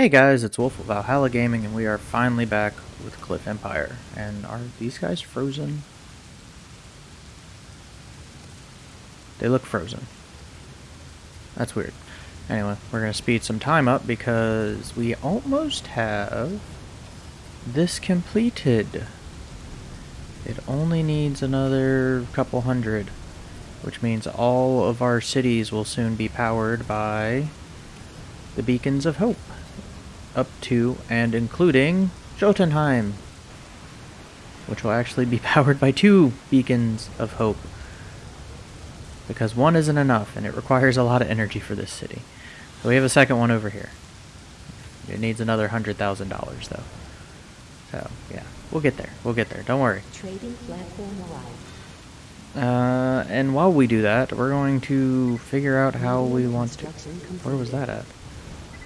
Hey guys, it's Wolf of Valhalla Gaming, and we are finally back with Cliff Empire. And are these guys frozen? They look frozen. That's weird. Anyway, we're going to speed some time up because we almost have this completed. It only needs another couple hundred, which means all of our cities will soon be powered by the Beacons of Hope up to and including Jotunheim, which will actually be powered by two beacons of hope. Because one isn't enough, and it requires a lot of energy for this city. So we have a second one over here. It needs another $100,000 though. So, yeah, we'll get there. We'll get there. Don't worry. Trading platform arrived. Uh, and while we do that, we're going to figure out how we want to... Where was that at?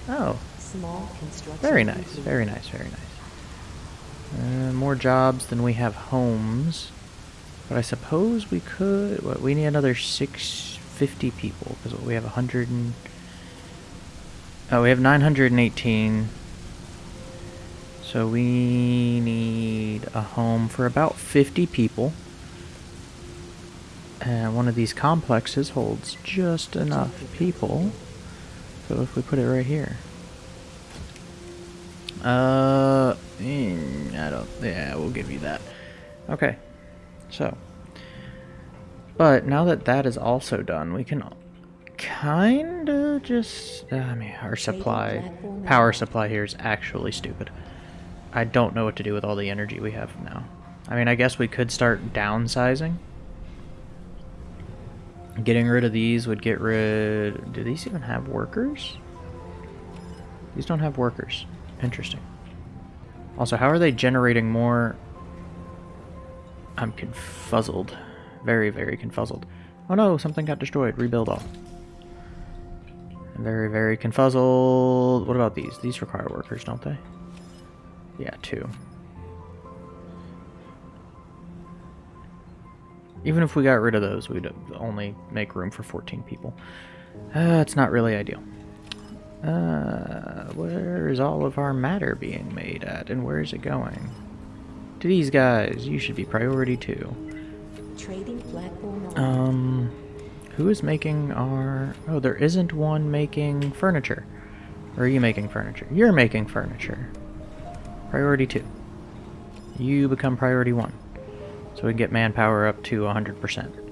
Oh. Very nice, very nice, very nice. Uh, more jobs than we have homes. But I suppose we could... What, we need another 650 people, because we have 100 and... Oh, we have 918. So we need a home for about 50 people. And one of these complexes holds just enough people. So if we put it right here. Uh, mm, I don't. Yeah, we'll give you that. Okay, so. But now that that is also done, we can kind of just. Uh, I mean, our supply, power supply here is actually stupid. I don't know what to do with all the energy we have now. I mean, I guess we could start downsizing. Getting rid of these would get rid. Do these even have workers? These don't have workers. Interesting. Also, how are they generating more? I'm confuzzled. Very, very confuzzled. Oh no, something got destroyed. Rebuild all. Very, very confuzzled. What about these? These require workers, don't they? Yeah, two. Even if we got rid of those, we'd only make room for 14 people. Uh, it's not really ideal. Uh, where is all of our matter being made at, and where is it going? To these guys, you should be priority two. Trading platform. Um, who is making our... Oh, there isn't one making furniture. Or are you making furniture? You're making furniture. Priority two. You become priority one. So we can get manpower up to 100%.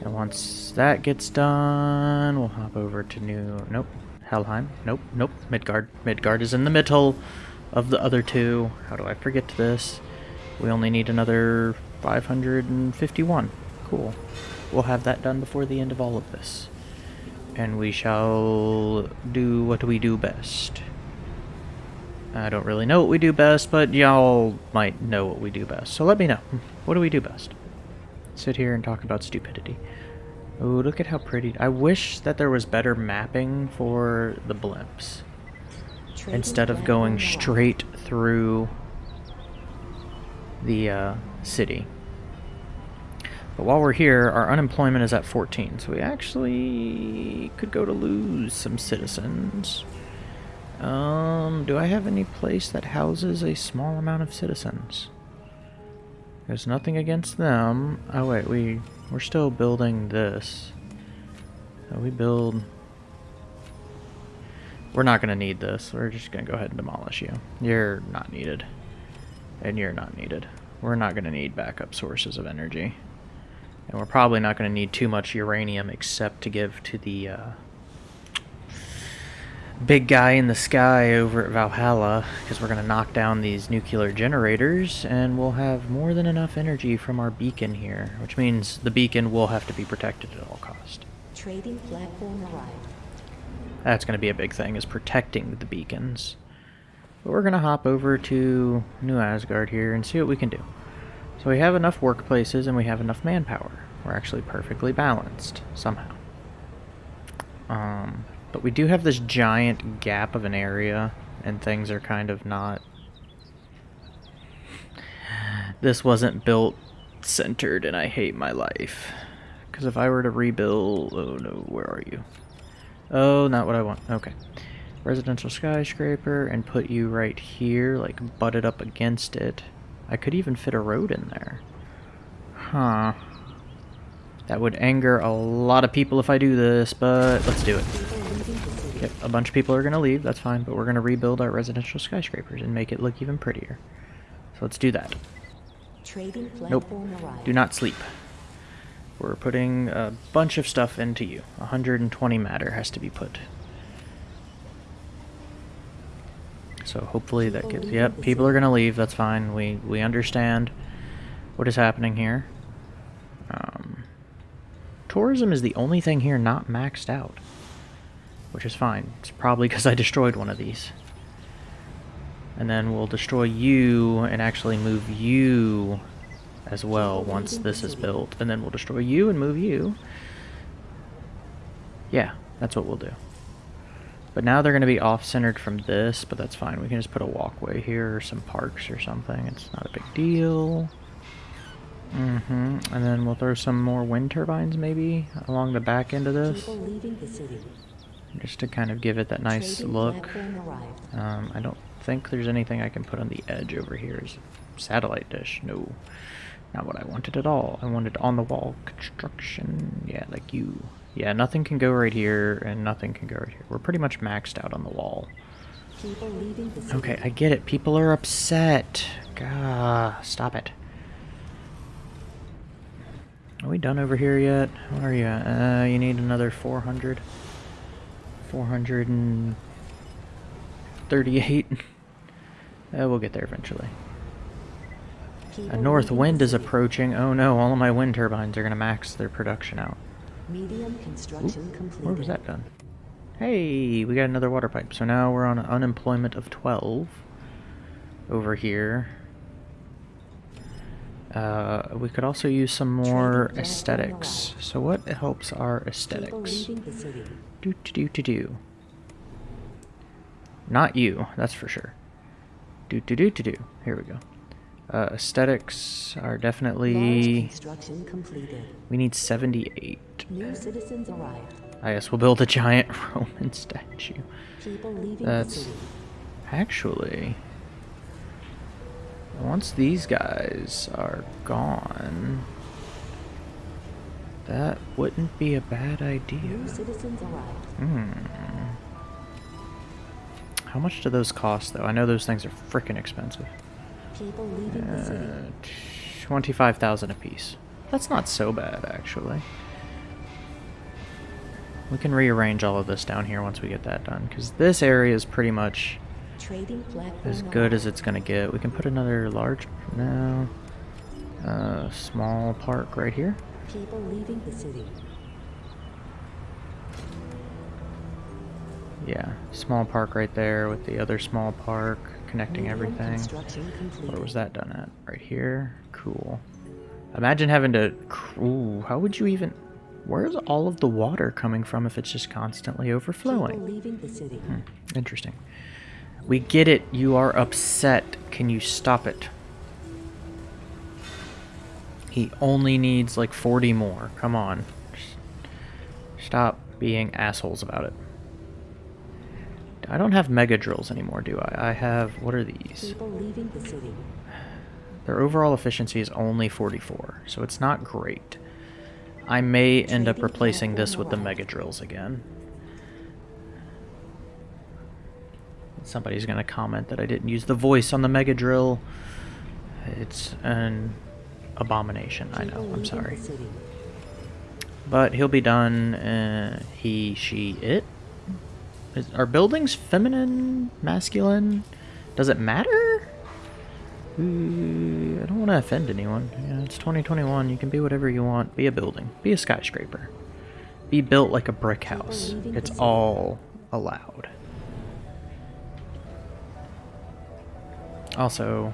And once that gets done, we'll hop over to new... Nope. Helheim. Nope. Nope. Midgard. Midgard is in the middle of the other two. How do I forget this? We only need another 551. Cool. We'll have that done before the end of all of this. And we shall do what we do best. I don't really know what we do best, but y'all might know what we do best. So let me know. What do we do best? Sit here and talk about stupidity. Oh, look at how pretty. I wish that there was better mapping for the blimps. Instead of going straight through the uh, city. But while we're here, our unemployment is at 14, so we actually could go to lose some citizens. Um, do I have any place that houses a small amount of citizens? There's nothing against them. Oh wait, we we're still building this. So we build. We're not gonna need this. We're just gonna go ahead and demolish you. You're not needed, and you're not needed. We're not gonna need backup sources of energy, and we're probably not gonna need too much uranium except to give to the. Uh, big guy in the sky over at Valhalla because we're going to knock down these nuclear generators and we'll have more than enough energy from our beacon here, which means the beacon will have to be protected at all cost. Trading platform arrived. That's going to be a big thing is protecting the beacons. But we're going to hop over to New Asgard here and see what we can do. So we have enough workplaces and we have enough manpower. We're actually perfectly balanced somehow. Um, but we do have this giant gap of an area, and things are kind of not. This wasn't built centered, and I hate my life. Because if I were to rebuild. Oh no, where are you? Oh, not what I want. Okay. residential skyscraper and put you right here, like butted up against it. I could even fit a road in there. Huh. That would anger a lot of people if I do this, but let's do it. Yep, a bunch of people are going to leave, that's fine, but we're going to rebuild our residential skyscrapers and make it look even prettier. So let's do that. Trading Nope. Do not sleep. We're putting a bunch of stuff into you. 120 matter has to be put. So hopefully that leaving Yep, people are gonna leave. That's fine. We we understand what is happening here. Um, tourism is the only thing here not maxed out, which is fine. It's probably because I destroyed one of these. And then we'll destroy you and actually move you as well once this is built. And then we'll destroy you and move you. Yeah, that's what we'll do. But now they're going to be off-centered from this, but that's fine. We can just put a walkway here or some parks or something. It's not a big deal. Mm-hmm. And then we'll throw some more wind turbines maybe along the back end of this. People leaving the city. Just to kind of give it that nice Trading look. Um, I don't think there's anything I can put on the edge over here. Is satellite dish? No, not what I wanted at all. I wanted on the wall construction. Yeah, like you. Yeah, nothing can go right here, and nothing can go right here. We're pretty much maxed out on the wall. People leaving the city. Okay, I get it. People are upset. Gah, stop it. Are we done over here yet? What are you? Uh, you need another 400. 438. uh, we'll get there eventually. A north wind is approaching. Oh no, all of my wind turbines are going to max their production out. Medium construction completed. where was that done? Hey, we got another water pipe. So now we're on unemployment of 12 over here. Uh, we could also use some more aesthetics. So what helps our aesthetics? Do to do to do. Not you, that's for sure. Do to do to do. Here we go. Uh, aesthetics are definitely. construction completed. We need 78. New citizens arrived. I guess we'll build a giant Roman statue. That's actually. Once these guys are gone, that wouldn't be a bad idea. New citizens arrived. Hmm. How much do those cost, though? I know those things are freaking expensive. People leaving the city. Uh, twenty-five thousand apiece. That's not so bad, actually. We can rearrange all of this down here once we get that done, because this area is pretty much Trading as good as it's gonna get. We can put another large, no, uh, small park right here. People leaving the city. Yeah, small park right there with the other small park connecting everything. Where was that done at? Right here. Cool. Imagine having to. Ooh, how would you even? Where's all of the water coming from if it's just constantly overflowing? leaving the city. Hmm, interesting. We get it. You are upset. Can you stop it? He only needs like 40 more. Come on. Stop being assholes about it. I don't have mega drills anymore, do I? I have. What are these? The city. Their overall efficiency is only 44, so it's not great. I may end up replacing this with the mega drills again. Somebody's gonna comment that I didn't use the voice on the mega drill. It's an abomination. I know. I'm sorry. But he'll be done. Uh, he, she, it. Is, are buildings feminine, masculine? Does it matter? Uh, I don't want to offend anyone. Yeah, it's 2021. You can be whatever you want. Be a building. Be a skyscraper. Be built like a brick house. It's all allowed. Also,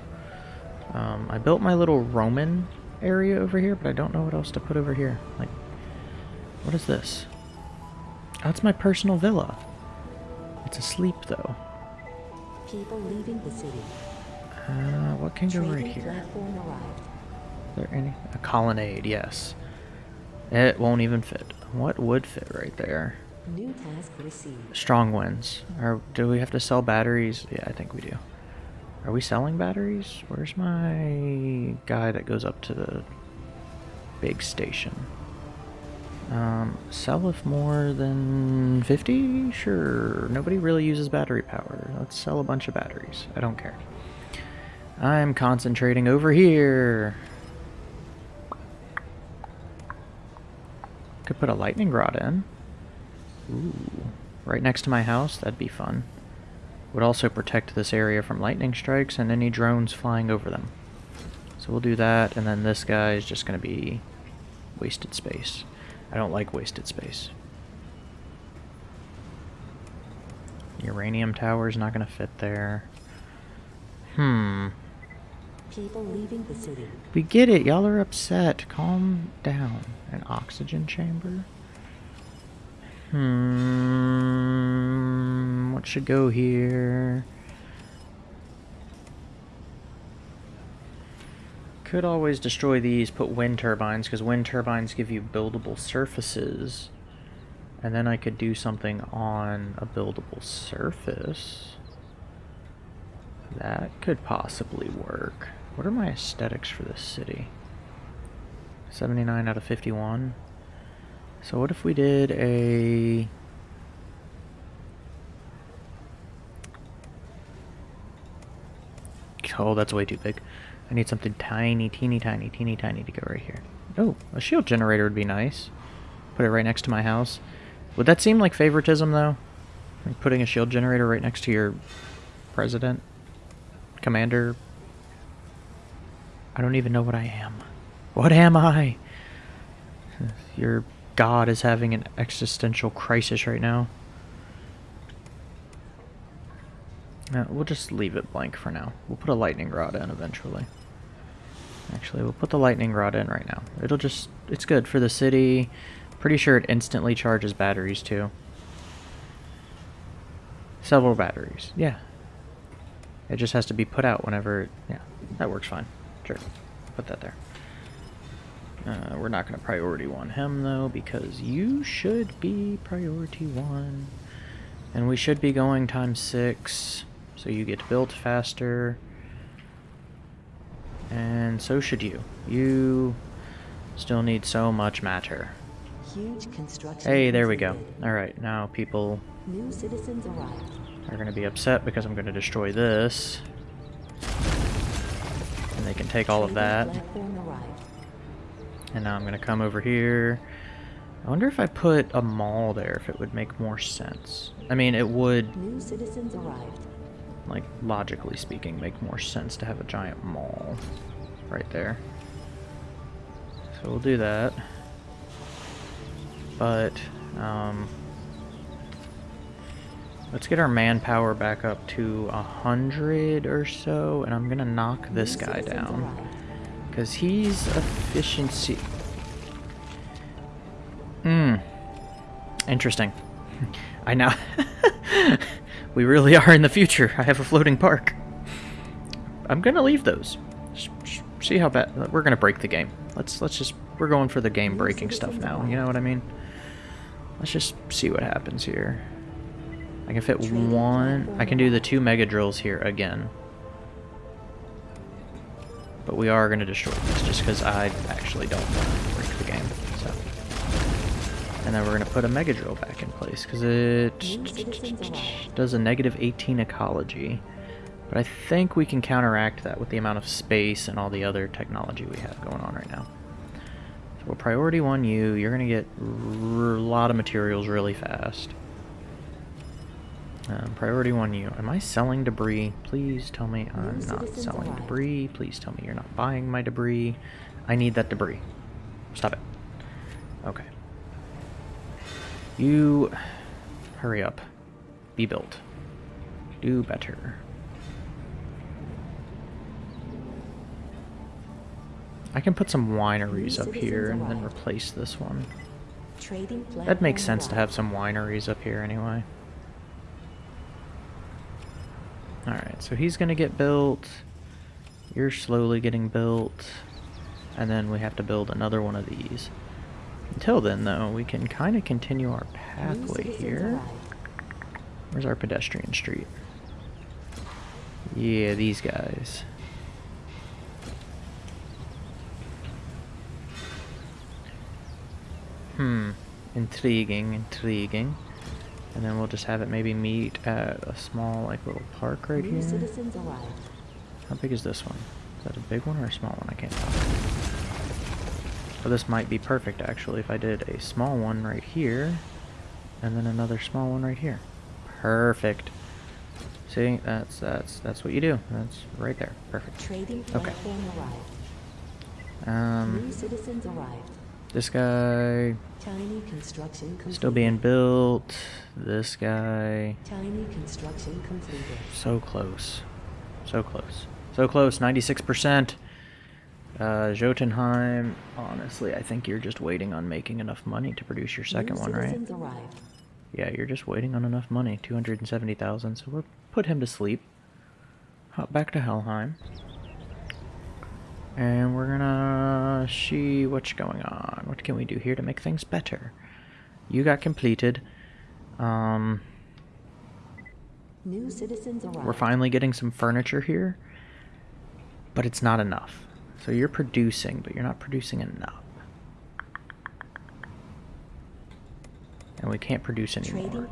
um, I built my little Roman area over here, but I don't know what else to put over here. Like, what is this? That's my personal villa. It's asleep, though. People leaving the city. Uh, what can go right here? Is there any? A colonnade, yes. It won't even fit. What would fit right there? New task received. Strong winds. Or do we have to sell batteries? Yeah, I think we do. Are we selling batteries? Where's my guy that goes up to the big station? Um, sell if more than 50? Sure. Nobody really uses battery power. Let's sell a bunch of batteries. I don't care. I'm concentrating over here. Could put a lightning rod in. Ooh. Right next to my house? That'd be fun. Would also protect this area from lightning strikes and any drones flying over them. So we'll do that, and then this guy is just going to be wasted space. I don't like wasted space. Uranium tower is not going to fit there. Hmm. People leaving the city. We get it. Y'all are upset. Calm down. An oxygen chamber? Hmm. What should go here? Could always destroy these, put wind turbines, because wind turbines give you buildable surfaces. And then I could do something on a buildable surface. That could possibly work. What are my aesthetics for this city? 79 out of 51. So what if we did a... Oh, that's way too big. I need something tiny, teeny tiny, teeny tiny to go right here. Oh, a shield generator would be nice. Put it right next to my house. Would that seem like favoritism, though? Like putting a shield generator right next to your president? Commander? I don't even know what I am. What am I? Your god is having an existential crisis right now. We'll just leave it blank for now. We'll put a lightning rod in eventually. Actually, we'll put the lightning rod in right now. It'll just, it's good for the city. Pretty sure it instantly charges batteries too. Several batteries, yeah. It just has to be put out whenever, yeah, that works fine. Sure, put that there. Uh, we're not going to priority one him though, because you should be priority one. And we should be going times six, so you get built faster. And so should you. You still need so much matter. Huge construction. Hey, there we go. Alright, now people New citizens arrived. are going to be upset because I'm going to destroy this. And they can take all of that. And now I'm going to come over here. I wonder if I put a mall there, if it would make more sense. I mean, it would, New citizens arrived. like, logically speaking, make more sense to have a giant mall right there. So we'll do that. But, um, let's get our manpower back up to a hundred or so, and I'm gonna knock this guy down. Because he's efficiency. Hmm. Interesting. I now. we really are in the future. I have a floating park. I'm gonna leave those. See how bad we're gonna break the game. Let's let's just we're going for the game breaking stuff now. You know what I mean? Let's just see what happens here. I can fit one. I can do the two mega drills here again. But we are going to destroy these just because I actually don't want to break the game. So, And then we're going to put a Mega Drill back in place because it does a negative 18 ecology. But I think we can counteract that with the amount of space and all the other technology we have going on right now. So we'll priority one you. You're going to get a lot of materials really fast. Um, priority one you. Am I selling debris? Please tell me I'm New not selling arrived. debris. Please tell me you're not buying my debris. I need that debris. Stop it. Okay. You hurry up. Be built. Do better. I can put some wineries up here and then replace this one. That makes sense to have some wineries up here anyway. Alright, so he's gonna get built. You're slowly getting built. And then we have to build another one of these. Until then, though, we can kind of continue our pathway here. Where's our pedestrian street? Yeah, these guys. Hmm. Intriguing, intriguing. And then we'll just have it maybe meet at a small, like, little park right New here. citizens. How big is this one? Is that a big one or a small one? I can't tell. Well, this might be perfect, actually, if I did a small one right here, and then another small one right here. Perfect. See, that's that's that's what you do. That's right there. Perfect. Trading Okay. arrived. Um, New citizens arrived. This guy Tiny construction completed. still being built. This guy Tiny construction completed. so close, so close, so close. Ninety-six percent. Uh, Jotunheim, honestly, I think you're just waiting on making enough money to produce your second one, right? arrived. Yeah, you're just waiting on enough money. 270,000, so we'll put him to sleep. Hop back to Helheim. And we're gonna see what's going on. What can we do here to make things better? You got completed. Um, New citizens arrived. we're finally getting some furniture here, but it's not enough. So you're producing, but you're not producing enough. And we can't produce anymore.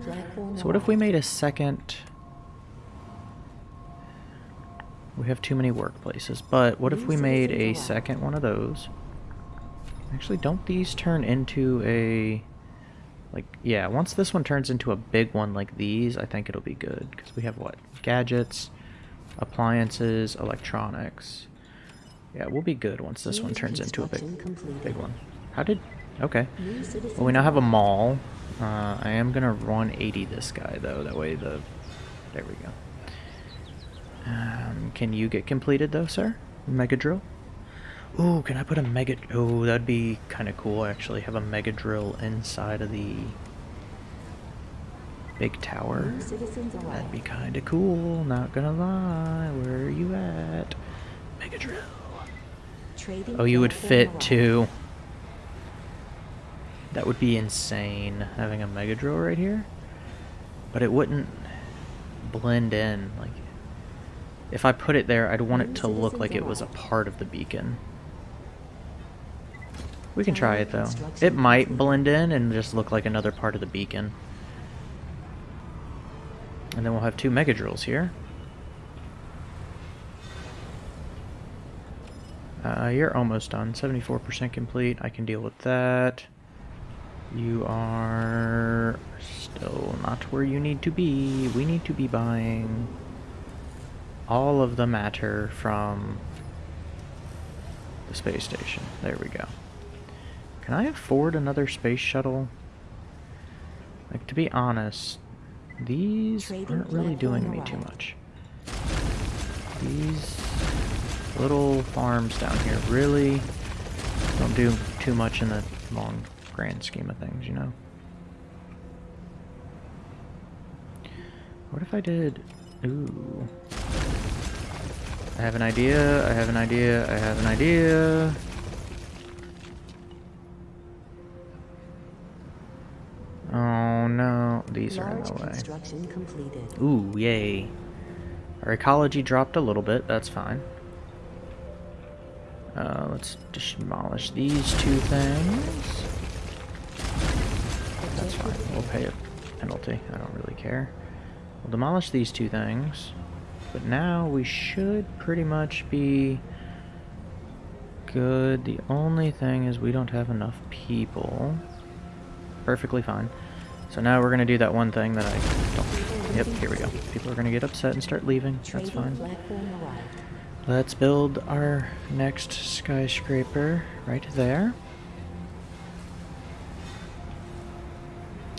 So what if we made a second... We have too many workplaces, but what if we made a second one of those? Actually, don't these turn into a... Like, yeah, once this one turns into a big one like these, I think it'll be good. Because we have, what? Gadgets, appliances, electronics. Yeah, we'll be good once this one turns into a big, completed. big one. How did... Okay. Well, we now have a mall. Uh, I am gonna run 80 this guy though. That way the, there we go. Um, can you get completed though, sir? Mega drill. Ooh, can I put a mega? Oh, that'd be kind of cool. Actually, have a mega drill inside of the big tower. That'd be kind of cool. Not gonna lie. Where are you at? Mega drill. Trading Oh, you would fit too. That would be insane having a mega drill right here. But it wouldn't blend in. Like, if I put it there, I'd want it to look like it was a part of the beacon. We can try it though. It might blend in and just look like another part of the beacon. And then we'll have two mega drills here. Uh, you're almost done. 74% complete. I can deal with that. You are still not where you need to be. We need to be buying all of the matter from the space station. There we go. Can I afford another space shuttle? Like, to be honest, these Trading aren't really doing me too much. These little farms down here really don't do too much in the long grand scheme of things, you know? What if I did... Ooh. I have an idea, I have an idea, I have an idea. Oh no, these are in the way. construction completed. Ooh, yay. Our ecology dropped a little bit, that's fine. Uh, let's demolish these two things. That's fine, we'll pay a penalty, I don't really care. We'll demolish these two things, but now we should pretty much be good. The only thing is we don't have enough people. Perfectly fine. So now we're gonna do that one thing that I don't. Yep, here we go. People are gonna get upset and start leaving. That's fine. Let's build our next skyscraper right there.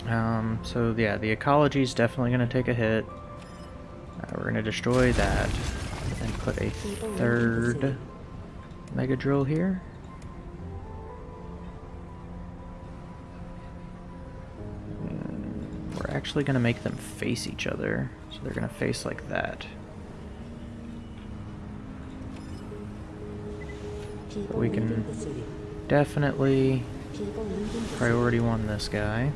Um, so yeah, the ecology is definitely going to take a hit. Uh, we're going to destroy that and put a third mega drill here. We're actually going to make them face each other, so they're going to face like that. We can definitely Priority one this guy.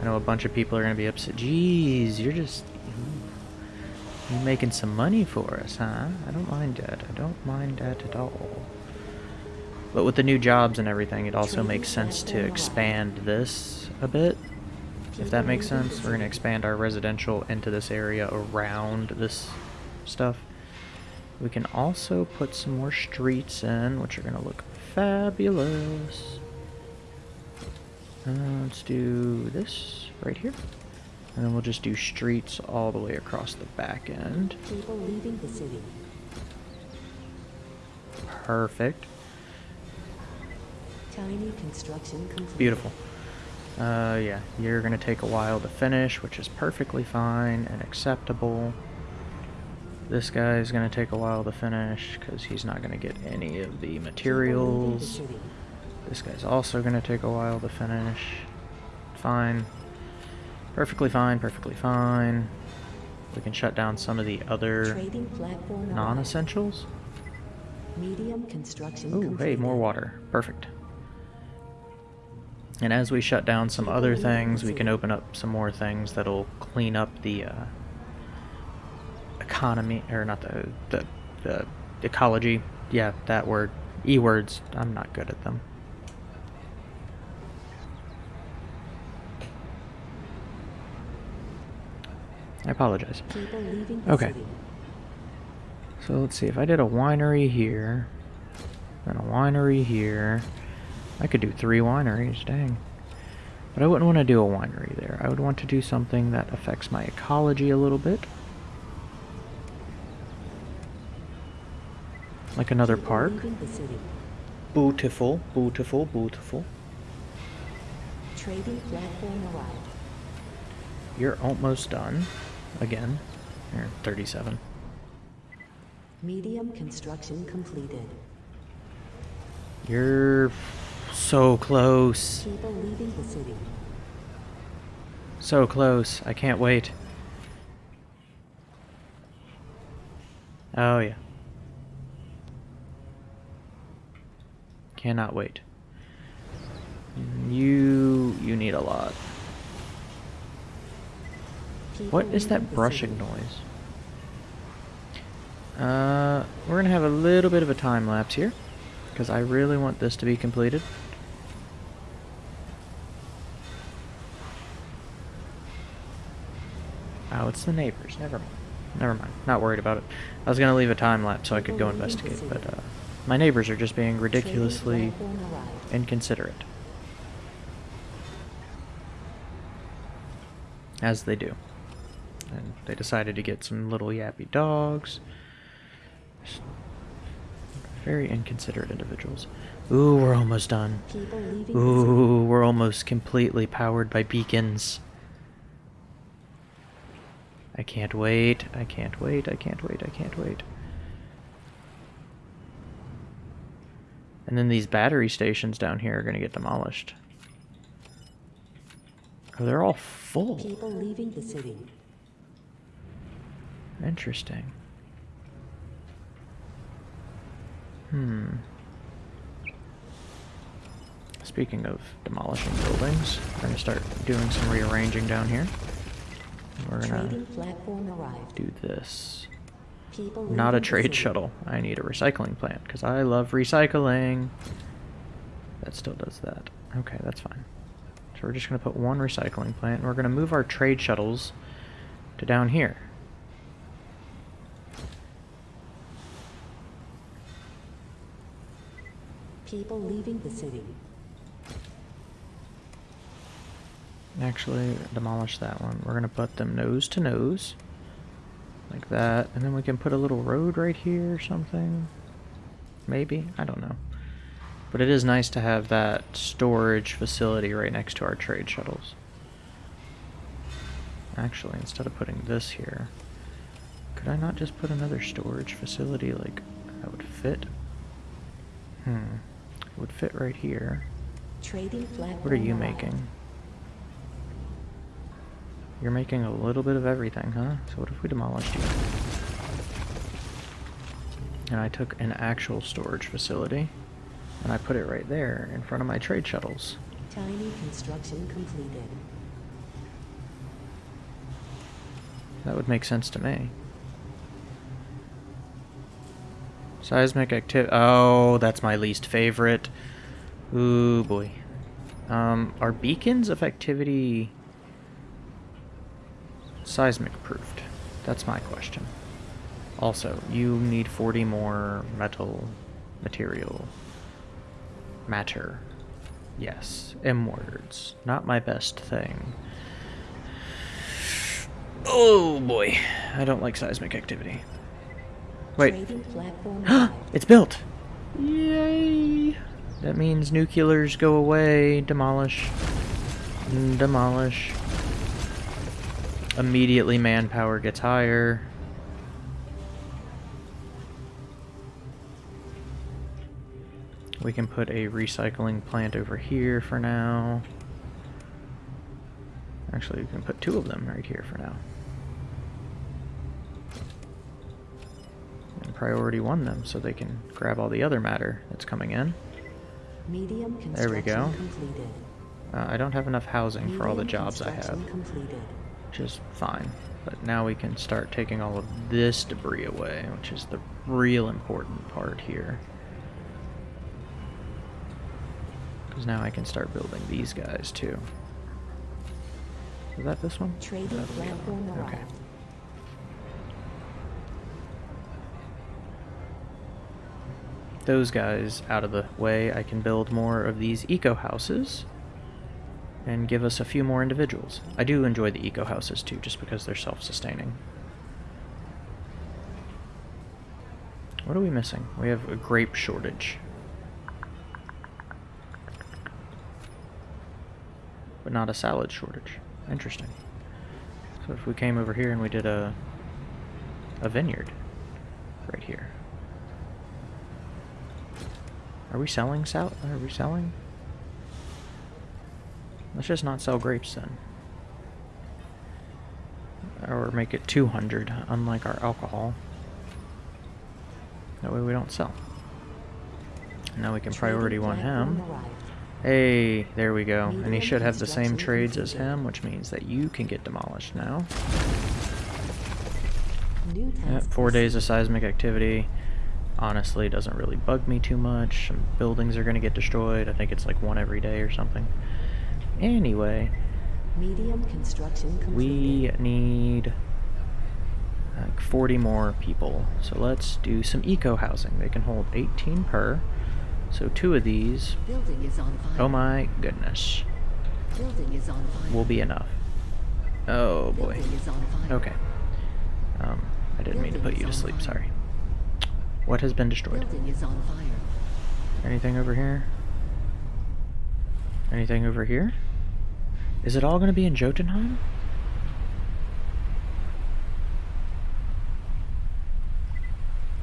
I know a bunch of people are going to be upset. Jeez, you're just... You're making some money for us, huh? I don't mind that. I don't mind that at all. But with the new jobs and everything, it also makes sense to expand this a bit. If that makes sense, we're going to expand our residential into this area around this stuff. We can also put some more streets in, which are going to look fabulous. Uh, let's do this right here. And then we'll just do streets all the way across the back end. People leaving the city. Perfect. Tiny construction complete. Beautiful. Uh, yeah, you're gonna take a while to finish, which is perfectly fine and acceptable. This guy's gonna take a while to finish because he's not gonna get any of the People leaving the materials. This guy's also gonna take a while to finish. Fine. Perfectly fine, perfectly fine. We can shut down some of the other Trading platform arrived. non-essentials. Medium construction Oh, hey, more water. Perfect. And as we shut down some other things, we can open up some more things that'll clean up the uh, economy, or not the, the the ecology. Yeah, that word. E words. I'm not good at them. I apologize. People leaving the Okay. So let's see, if I did a winery here, then a winery here, I could do three wineries, dang. But I wouldn't want to do a winery there. I would want to do something that affects my ecology a little bit. Like another park. Leaving the city. Beautiful, beautiful, beautiful. Trading platform arrived. You're almost done. Again. You're 37. Medium construction completed. You're so close. People leaving the city. So close. I can't wait. Oh, yeah. Cannot wait. You you need a lot. What is that brushing noise? Uh, we're gonna have a little bit of a time lapse here, because I really want this to be completed. Oh, it's the neighbors. Never mind. Never mind. Not worried about it. I was gonna leave a time lapse so I could go investigate, but uh, my neighbors are just being ridiculously Trading platform arrived. inconsiderate. As they do. And they decided to get some little yappy dogs. Very inconsiderate individuals. Ooh, we're almost done. People leaving the city. Ooh, we're almost completely powered by beacons. I can't wait. I can't wait. I can't wait. I can't wait. And then these battery stations down here are going to get demolished. Oh, they're all full. People leaving the city. Interesting. Hmm. Speaking of demolishing buildings, we're going to start doing some rearranging down here. We're gonna do this. People Not a trade shuttle. I need a recycling plant because I love recycling. That still does that. Okay, that's fine. So we're just going to put one recycling plant and we're going to move our trade shuttles to down here. People leaving the city. Actually, demolish that one. We're gonna put them nose to nose. Like that. And then we can put a little road right here or something. Maybe? I don't know. But it is nice to have that storage facility right next to our trade shuttles. Actually, instead of putting this here, could I not just put another storage facility like that would fit? Hmm. Would fit right here. Trading platform What are you making? You're making a little bit of everything, huh? So what if we demolished you? And I took an actual storage facility. And I put it right there in front of my trade shuttles. Tiny construction completed. That would make sense to me. Seismic activity. Oh, that's my least favorite. Ooh, boy. Um, are beacons of activity seismic proofed? That's my question. Also, you need 40 more metal material. Matter. Yes. M words. Not my best thing. Oh boy. I don't like seismic activity. Wait. Trading it's built! Yay! That means nuclears go away. Demolish. Demolish. Immediately manpower gets higher. We can put a recycling plant over here for now. Actually, we can put two of them right here for now. And priority one them so they can grab all the other matter that's coming in. Medium There we go. Uh, I don't have enough housing for all the jobs I have, completed. which is fine. But now we can start taking all of this debris away, which is the real important part here. Because now I can start building these guys too. Is that this one? Trading That'll be platform one. Okay. Those guys out of the way, I can build more of these eco houses and give us a few more individuals. I do enjoy the eco houses too, just because they're self-sustaining. What are we missing? We have a grape shortage. But not a salad shortage. Interesting. So if we came over here and we did a a vineyard right here. Are we selling sal? Are we selling? Let's just not sell grapes then. Or make it 200, unlike our alcohol. That way we don't sell. Now we can priority one him. Hey, there we go. And he should have the same trades as him, which means that you can get demolished now. Yep, four days of seismic activity. Honestly, doesn't really bug me too much. Some buildings are going to get destroyed. I think it's like one every day or something. Anyway, Medium construction completed. we need like 40 more people. So let's do some eco housing. They can hold 18 per. So two of these, Building is on fire. oh my goodness, Building is on fire. will be enough. Oh boy. Building is on fire. Okay. Um, I didn't mean to put you to sleep, sorry. What has been destroyed? Is on fire. Anything over here? Anything over here? Is it all going to be in Jotunheim?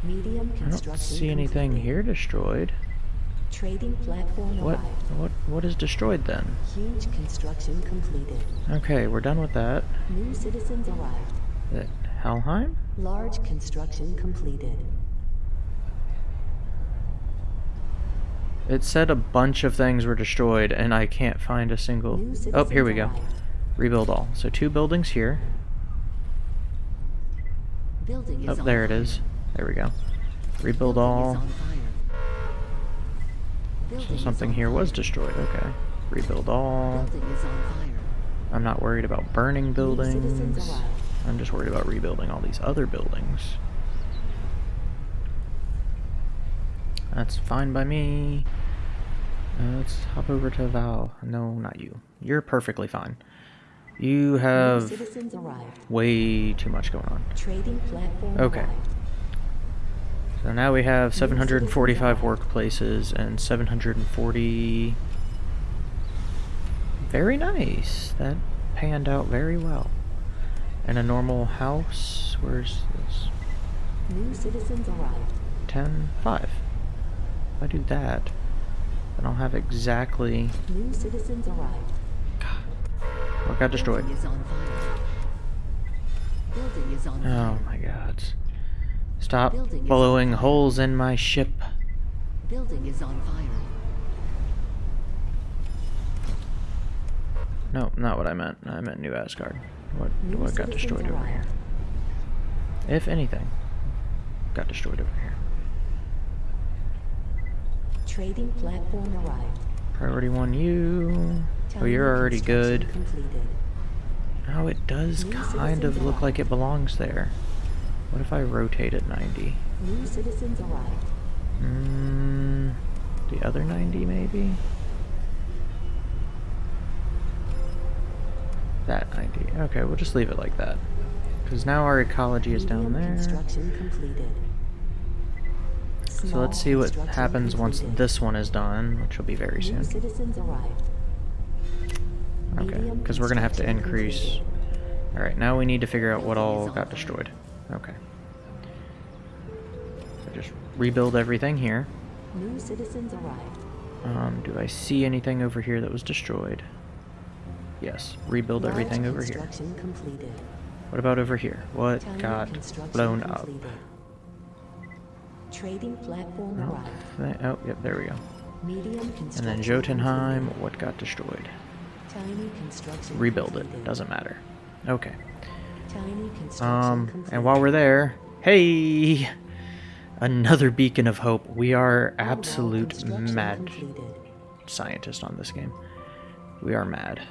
Medium I don't see anything completed. here destroyed. Trading platform What arrived. what what is destroyed then? Huge construction completed. Okay, we're done with that. New citizens arrived. That Helheim? Large construction completed. It said a bunch of things were destroyed and I can't find a single Oh, here we go. Rebuild all. So two buildings here. Building Oh, there it is. There we go. Rebuild all. Is on fire. So something here was destroyed. Okay. Rebuild all. Building is on fire. I'm not worried about burning buildings. I'm just worried about rebuilding all these other buildings. That's fine by me. Uh, let's hop over to Val. No, not you. You're perfectly fine. You have way too much going on. Trading platform Okay. arrived. So now we have 745 workplaces and 740. Very nice. That panned out very well. And a normal house. Where's this? New citizens arrived. 10, 5. I do that, I don't have exactly. New citizens arrived. What got destroyed? Building is on fire. Building is on Oh my god. Stop Building blowing holes in my ship. Building is on fire. No, not what I meant. I meant New Asgard. What New what got destroyed over here? If anything, got destroyed over here. Trading platform arrived. Priority one, you. Oh, you're already good. Oh, it does kind of look like it belongs there. What if I rotate it 90? New citizens arrived. Mm, the other 90 maybe? That 90. Okay, we'll just leave it like that. Because now our ecology is down there. Construction completed. So let's see what happens once this one is done, which will be very soon. Okay, because we're going to have to increase. Alright, now we need to figure out what all got destroyed. Okay. So just rebuild everything here. New citizens arrived. Um, do I see anything over here that was destroyed? Yes, rebuild everything over here. completed. What about over here? What got blown up? Trading platform Oh, arrived. oh, yep, there we go. Medium And then Jotunheim, what got destroyed? Tiny construction Rebuild it, doesn't matter. Okay. Tiny construction Um, completed. and while we're there, hey! Another beacon of hope. We are absolute mad completed. scientists on this game. We are mad.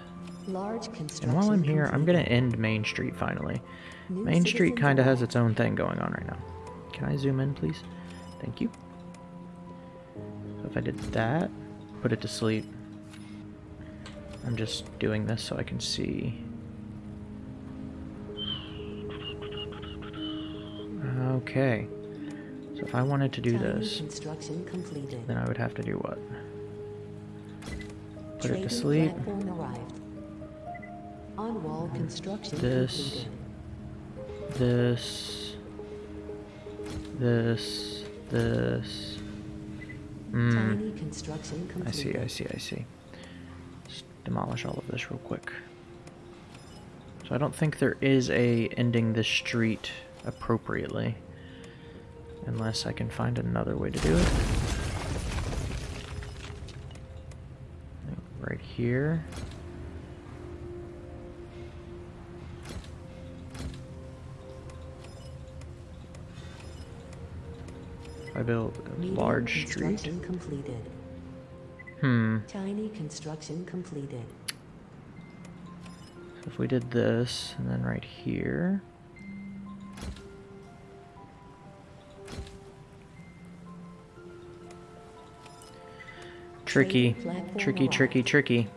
Large And while I'm here, I'm gonna end Main Street finally. New Main Street kind of has its own thing going on right now. Can I zoom in, please? Thank you. So if I did that, put it to sleep. I'm just doing this so I can see. Okay. So if I wanted to do this, then I would have to do what? Put it to sleep. On wall construction This. completed. This. This. This. Tiny hmm. construction I see, I see, I see. Just demolish all of this real quick. So I don't think there is a ending this street appropriately. Unless I can find another way to do it. Right here. I built a Medium large street. completed. Hmm. Tiny construction completed. So if we did this, and then right here. Tricky. Tricky, tricky, tricky.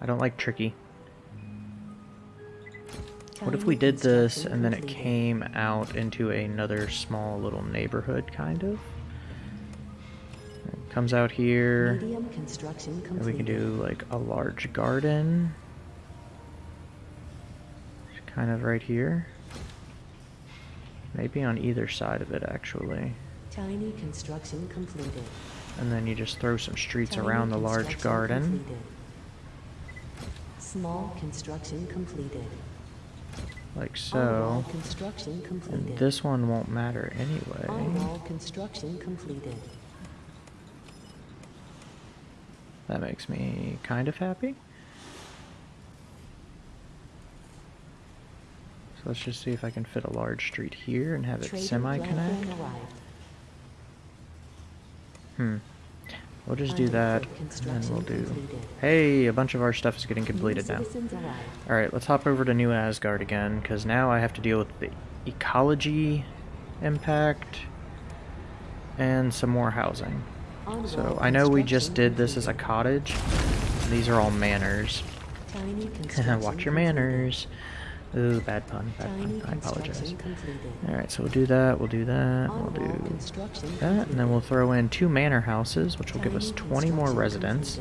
I don't like tricky. What if we did this and then it came out into another small little neighborhood, kind of? It comes out here. Medium construction completed. And we can do like a large garden. Kind of right here. Maybe on either side of it actually. Tiny construction completed. And then you just throw some streets Tiny around the large garden. completed. Small construction completed. Like so. construction completed. And this one won't matter anyway. Construction completed. That makes me kind of happy. So let's just see if I can fit a large street here and have it semi-connect. Hmm. We'll just do that, and we'll do... Hey, a bunch of our stuff is getting completed now. Alright, let's hop over to New Asgard again, because now I have to deal with the ecology impact and some more housing. So, I know we just did this as a cottage. These are all construction Watch your manners. Ooh, bad pun, bad pun. I apologize. Alright, so we'll do that, we'll do that, we'll do that, and then we'll throw in two manor houses, which will give us 20 more residents.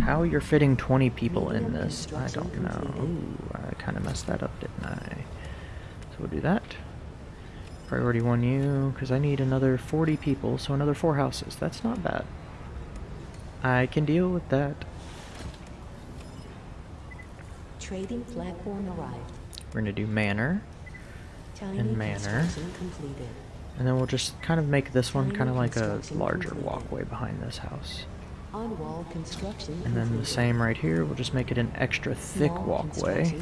How you're fitting 20 people in this, I don't know. Ooh, I kind of messed that up, didn't I? So we'll do that. Priority 1U, because I need another 40 people, so another 4 houses. That's not bad. I can deal with that. Trading platform arrived. We're going to do manor. And manor. And then we'll just kind of make this one kind of like a larger walkway behind this house. On wall construction And then the same right here, we'll just make it an extra thick walkway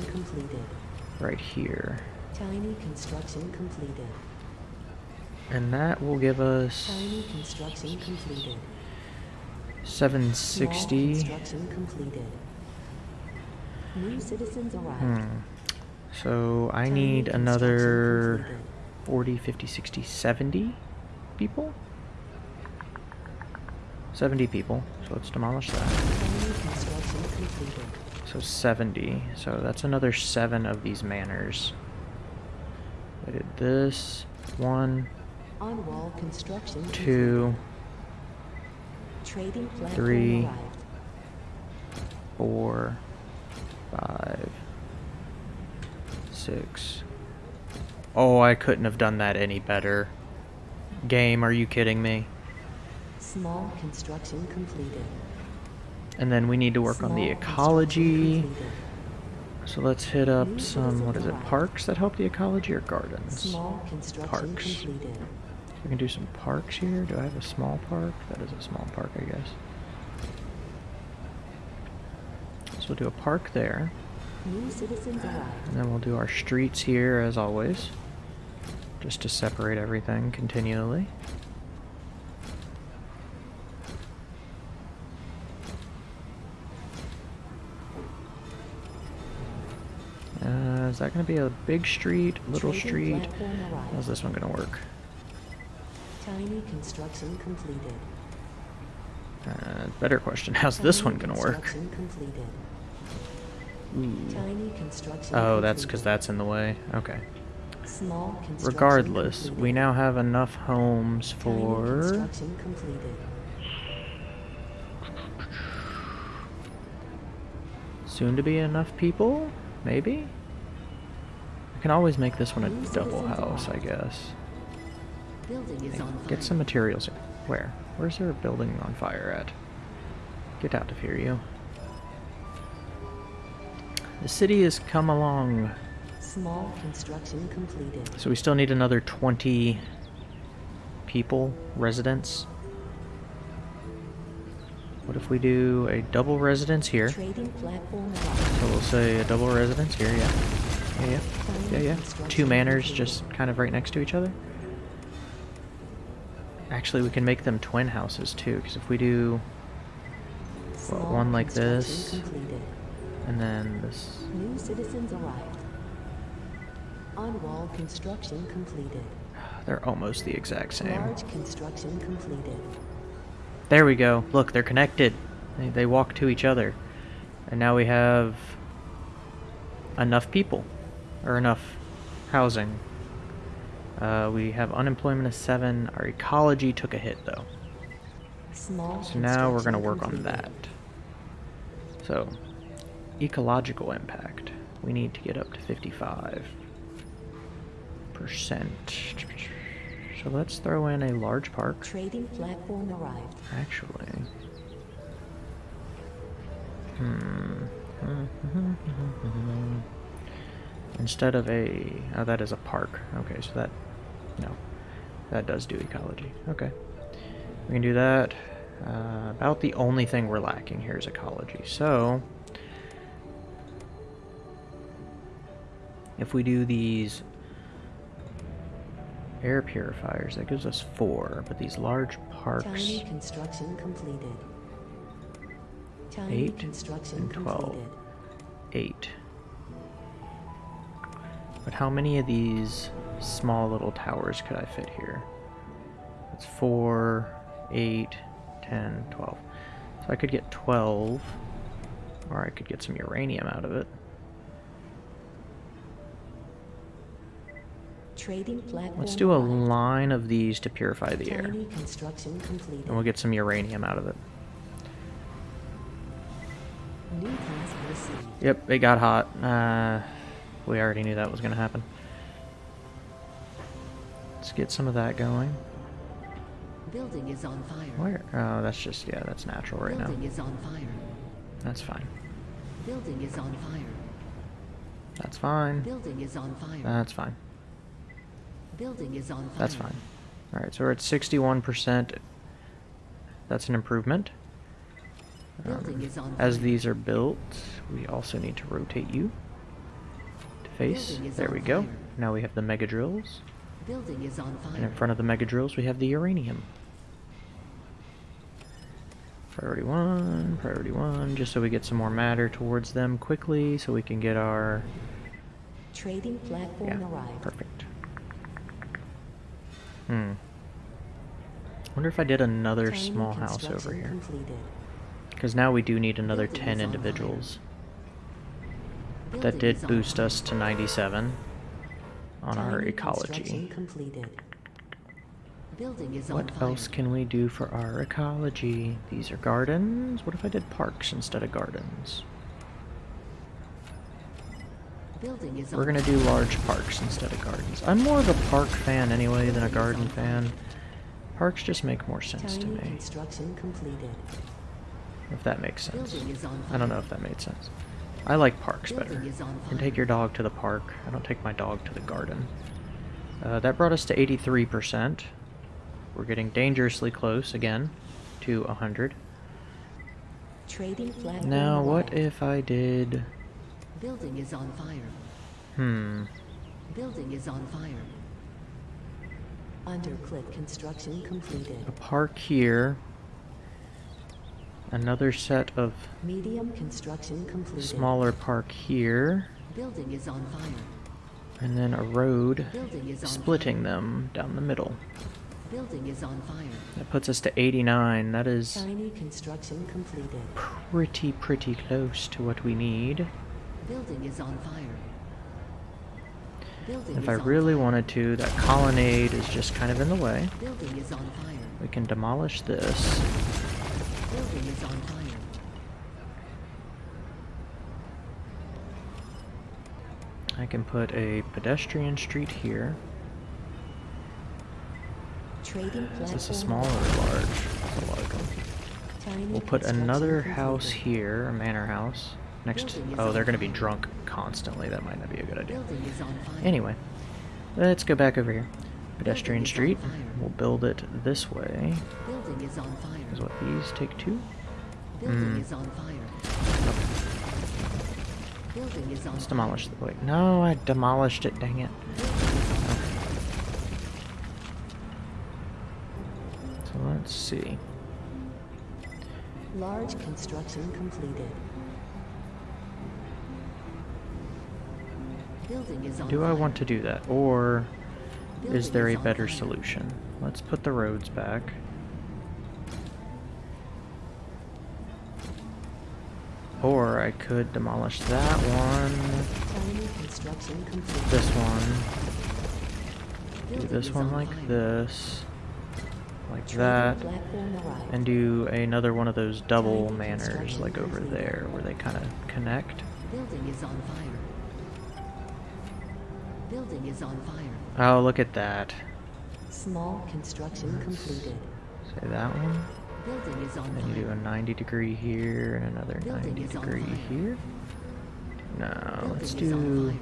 right here. Tiny construction completed. And that will give us Tiny construction completed. 760. Small construction completed. New citizens arrived. Hmm. So I need another 40, 50, 60, 70 people? 70 people. So let's demolish that. So 70. So that's another 7 of these manors. I did this. 1. 2. 3. 4. 5 six. Oh, I couldn't have done that any better. Game, are you kidding me? Small construction completed. And then we need to work on the ecology. completed. So let's hit up New some, what is it, parks that help the ecology or gardens? Small construction Parks. completed. We can do some parks here. Do I have a small park? That is a small park, I guess. So we'll do a park there. New citizens arrived. And then we'll do our streets here as always. Just to separate everything continually. Uh, is that going to be a big street, little Trading street? How's this one going to work? Tiny construction completed. Uh, better question. How's this one going to work? construction completed. Ooh. Tiny construction Oh, that's because that's in the way. Okay. Small construction Regardless, we now have enough homes for construction completed. soon to be enough people, maybe? I can always make this one a double house, I guess. Building is Hey, on fire. Get some materials. Where? Where's there a building on fire at? Get out of here, you. The city has come along. Small construction completed. So we still need another 20 people, residents. What if we do a double residence here? Trading platform arrived. So we'll say a double residence here, yeah. Yeah, yeah. Yeah, yeah. Two manors just kind of right next to each other. Actually, we can make them twin houses too, because if we do one like this? And then this New citizens arrived. On wall construction completed. they're almost the exact same. Large construction completed. There we go. Look, they're connected. They, they walk to each other. And now we have enough people or enough housing. Uh, we have unemployment of 7. Our ecology took a hit though. Small So now we're going to work on that. So, ecological impact. We need to get up to 55 percent. So let's throw in a large park. Trading platform arrived. Actually. Hmm. Instead of a. Oh, that is a park. Okay, so that. No. That does do ecology. Okay. We can do that. Uh, about the only thing we're lacking here is ecology. So. If we do these air purifiers, that gives us four, but these large parks. Tiny construction completed. Tiny Eight construction and 12. completed. eight. But how many of these small little towers could I fit here? That's four, eight, ten, twelve. So I could get 12, or I could get some uranium out of it. Let's do a line of these to purify the air, and we'll get some uranium out of it. Yep, it got hot. Uh, we already knew that was going to happen. Let's get some of that going. Building is on fire. Where? Oh, that's just, yeah, that's natural right now. Building is on fire. That's fine. Building is on fire. That's fine. Building is on fire. That's fine. Building is on fire. That's fine. Alright, so we're at 61%. That's an improvement. Building is on As fire. these are built, we also need to rotate you to face. There on we go. fire. Now we have the mega drills. Building is on fire. And in front of the mega drills, we have the uranium. Priority one, priority one, just so we get some more matter towards them quickly, so we can get our Trading platform yeah, arrived. perfect. Hmm. Wonder if I did another Tiny small house over here. Because now we do need another Building 10 is on individuals. That did boost us to 97 on our ecology. construction completed. Building is What else can we do for our ecology? These are gardens. What if I did parks instead of gardens? We're gonna do large parks instead of gardens. I'm more of a park fan anyway than a garden fan. Parks just make more sense to me, construction completed. if that makes sense. I don't know if that made sense. I like parks better. You can take your dog to the park. I don't take my dog to the garden. Uh, that brought us to 83%. We're getting dangerously close again to 100. Trading Now, what if I did... Building is on fire. Hmm. Building is on fire. Undercliff construction completed. A park here. Another set of Medium construction completed. smaller park here. Building is on fire. And then a road Building is on splitting fire. them down the middle. Building is on fire. That puts us to 89. That is Tiny construction completed. pretty, pretty close to what we need. Building is on fire. Building If I really fire. wanted to, that colonnade is just kind of in the way. Building is on fire. We can demolish this. Building is on fire. I can put a pedestrian street here. Trading platform. This a small or a large? That's a large one. Tiny We'll put another house here, a manor house. Next. Oh, they're going to be drunk constantly. That might not be a good idea. Building is on fire. Anyway, let's go back over here. Pedestrian street. We'll build it this way. Building is on Is what these take two. Building Mm. is on fire. Building is on Let's demolish the. Wait, no, I demolished it. Dang it. Building is on fire. So let's see. Large construction completed. Do I want to do that, or is there a better solution? Let's put the roads back. Or I could demolish that one, Tiny construction completed. this one, do this one like this, like that, and do another one of those double manors like over there where they kind of connect. Building is on fire. Building is on fire. Oh, look at that. Small construction completed. Say that one. Building is on Then you do a 90 degree here and another Building 90 degree here. No, Building let's do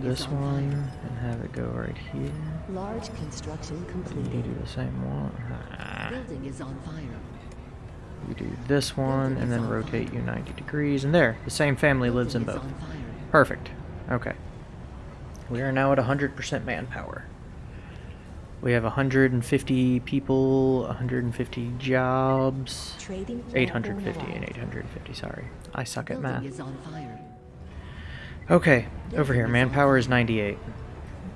this on one and have it go right here. Large construction you completed. do the same one. Building is on fire. You do this one Building and then rotate fire. you 90 degrees. And there, the same family lives in both. is on fire. Perfect. Okay. We are now at 100% manpower. We have 150 people, 150 jobs. Trading 850 and 850, sorry. I suck at math. is on fire. Okay, over here, manpower is 98.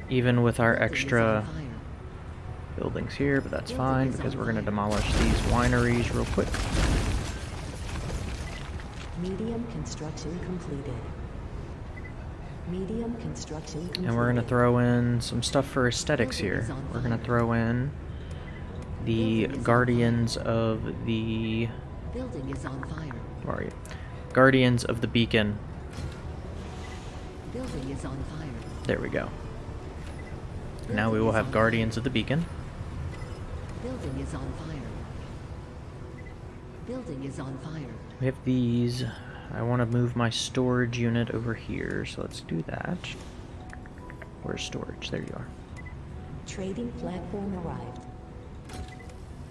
Even with our Building is on extra buildings here, but that's fine because we're going to demolish these wineries real quick. Medium construction completed. Medium construction completed. And we're going to throw in some stuff for aesthetics Building here. We're going to throw in the Building Guardians of the... Building is on fire. Where are you? Guardians of the Beacon. Building is on fire. There we go. Now we will have Guardians fire. of the Beacon. Building is on fire. Building is on fire. We have these. I want to move my storage unit over here, so let's do that. Where's storage? There you are. Trading platform arrived.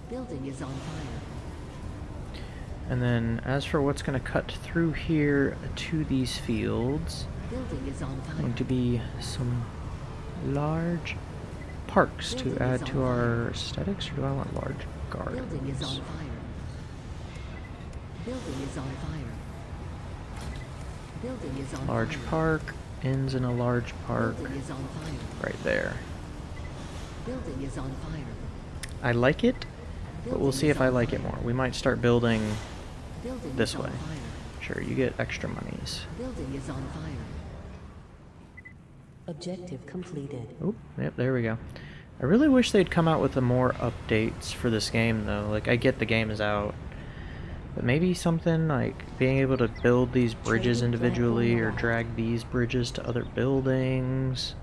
Building is on fire. And then as for what's going to cut through here to these fields, Building is on fire. going to be some large parks to add to our aesthetics, or do I want large gardens? Building is on fire. Building is on fire. Building is on Large park ends in a large park Building is on fire. right there. Building is on fire. I like it, but we'll see if I like it more. We might start building this way. Sure, you get extra monies. Building is on fire. Objective completed. Oh, yep, there we go. I really wish they'd come out with the more updates for this game, though. Like, I get the game is out, but maybe something like being able to build these bridges individually or drag these bridges to other buildings.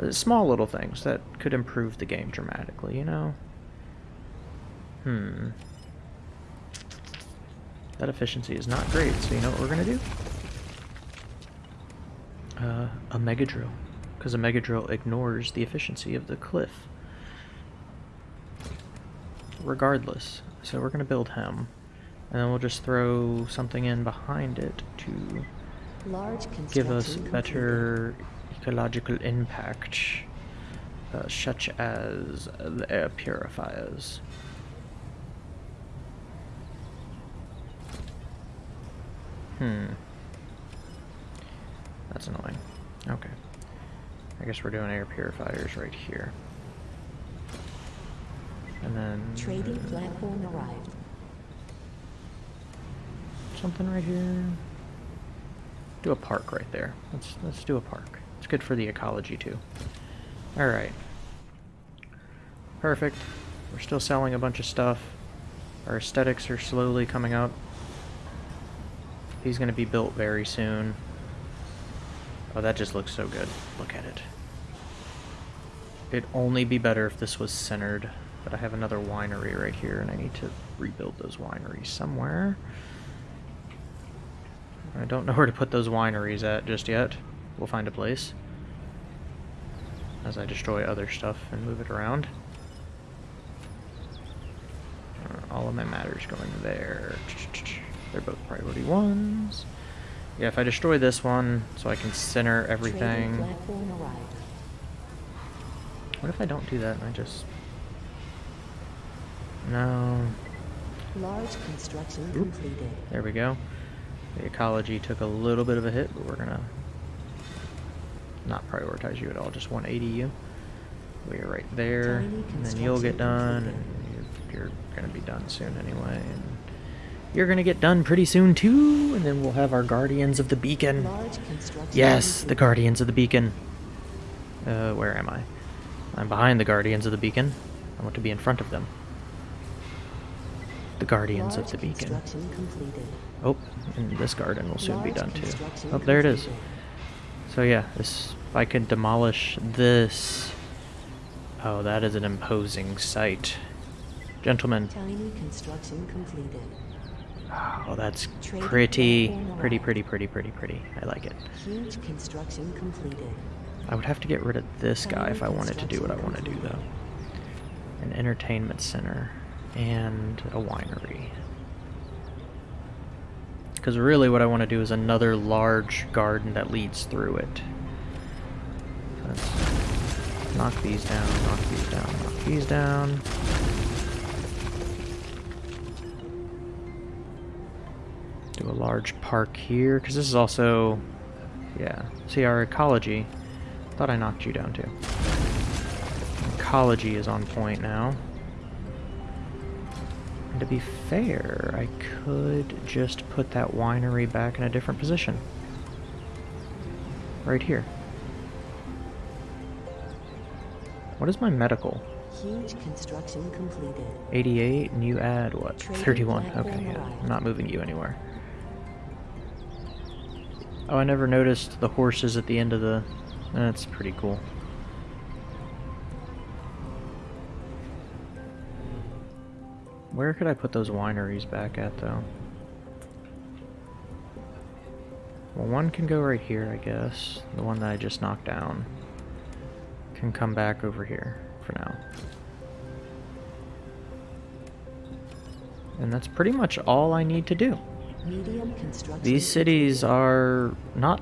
Uh, Small little things that could improve the game dramatically, you know? Hmm. That efficiency is not great, so you know what we're gonna do? Uh, a mega drill. Because a mega drill ignores the efficiency of the cliff. Regardless. So we're gonna build him. And then we'll just throw something in behind it to Large give us better ecological impact, uh, such as the air purifiers. Hmm. That's annoying. Okay. I guess we're doing air purifiers right here. And then Trading platform arrived. Something right here. Do a park right there. Let's let's do a park. It's good for the ecology too. All right. Perfect. We're still selling a bunch of stuff. Our aesthetics are slowly coming up. He's going to be built very soon. Oh, that just looks so good. Look at it. It'd only be better if this was centered, but I have another winery right here, and I need to rebuild those wineries somewhere. I don't know where to put those wineries at just yet. We'll find a place. As I destroy other stuff and move it around. Uh, All of my matter's going there. They're both priority ones. Yeah, if I destroy this one, so I can center everything. What if I don't do that and I just... No. Large construction Oop. completed. There we go. The ecology took a little bit of a hit, but we're gonna not prioritize you at all. Just 180 you. We are right there, and then you'll get done, and you're, you're gonna be done soon anyway. And you're gonna get done pretty soon too, and then we'll have our guardians of the beacon. Yes, the guardians of the beacon. Uh, where am I? I'm behind the guardians of the beacon. I want to be in front of them. The guardians Large of the beacon. Oh, and this garden will soon be done too. Oh, there it is. So yeah, this if I could demolish this. Oh, that is an imposing sight. Gentlemen. Tiny construction completed. Oh, that's pretty, pretty, pretty, pretty, pretty, pretty. I like it. Huge construction completed. I would have to get rid of this guy if I wanted to do what I want to do though. An entertainment center and a winery. Because really what I want to do is another large garden that leads through it. Let's knock these down, knock these down, knock these down. Do a large park here, because this is also, yeah. See, our ecology, thought I knocked you down too. Ecology is on point now. And to be fair, I could just put that winery back in a different position. Right here. What is my medical? Huge construction completed. 88, and you add what? Trading 31. Okay, yeah. I'm not moving you anywhere. Oh, I never noticed the horses at the end of the... That's pretty cool. Where could I put those wineries back at, though? Well, one can go right here, I guess. The one that I just knocked down. can come back over here for now. And that's pretty much all I need to do. These cities are not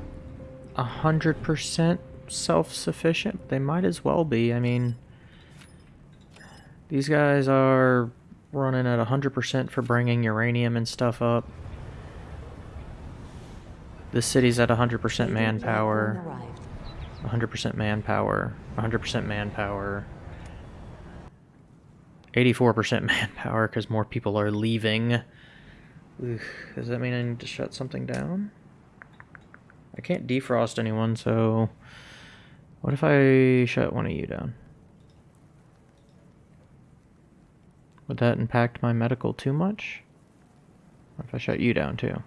a hundred percent self-sufficient. They might as well be. I mean, these guys are running at a hundred percent for bringing uranium and stuff up. The city's at a hundred percent manpower. platform 100% manpower, 100% manpower, 84% manpower because more people are leaving. Ugh, does that mean I need to shut something down? I can't defrost anyone, so what if I shut one of you down? Would that impact my medical too much? If I shut you down too?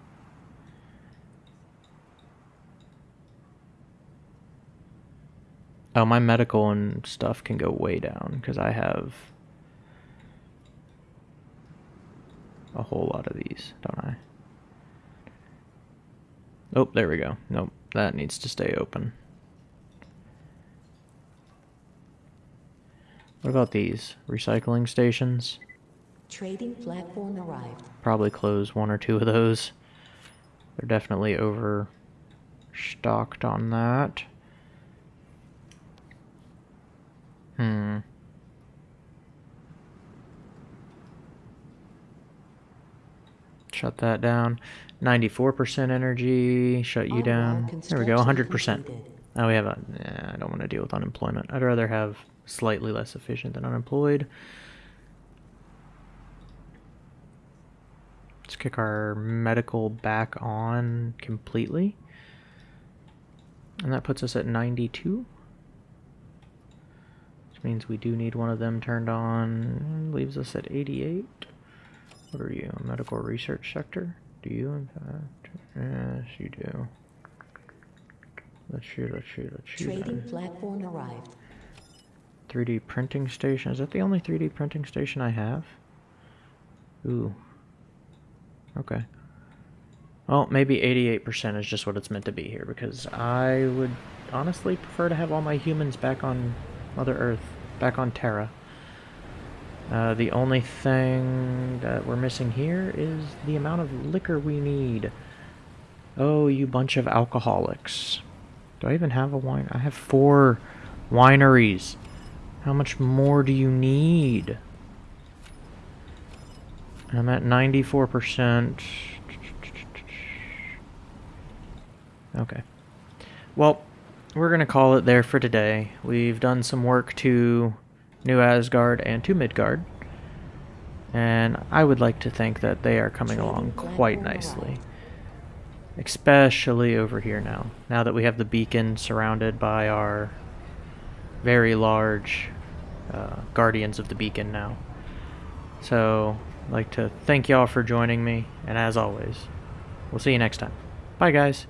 Oh, my medical and stuff can go way down because I have a whole lot of these, don't I? Oh, there we go. Nope, that needs to stay open. What about these? Recycling stations? Trading platform arrived. Probably close one or two of those. They're definitely overstocked on that. Hmm. Shut that down. 94% energy. Shut you down. There we go. 100%. completed. Oh, we have a. I don't want to deal with unemployment. I'd rather have slightly less efficient than unemployed. Let's kick our medical back on completely. And that puts us at 92. Which means we do need one of them turned on. Leaves us at 88. What are you? Medical research sector? Do you, in fact? Yes, you do. Let's shoot, let's shoot, let's shoot. Trading platform arrived. 3D printing station. Is that the only 3D printing station I have? Ooh. Okay. Well, maybe 88% is just what it's meant to be here because I would honestly prefer to have all my humans back on Mother Earth, back on Terra. Uh, the only thing that we're missing here is the amount of liquor we need. Oh, you bunch of alcoholics. Do I even have a wine? I have four wineries. How much more do you need? I'm at 94%. Okay. Well, we're going to call it there for today. We've done some work to New Asgard and to Midgard. And I would like to think that they are coming along quite nicely. Especially over here now. Now that we have the beacon surrounded by our very large uh, guardians of the beacon now. So, Like to thank y'all for joining me, and as always, we'll see you next time. Bye, guys.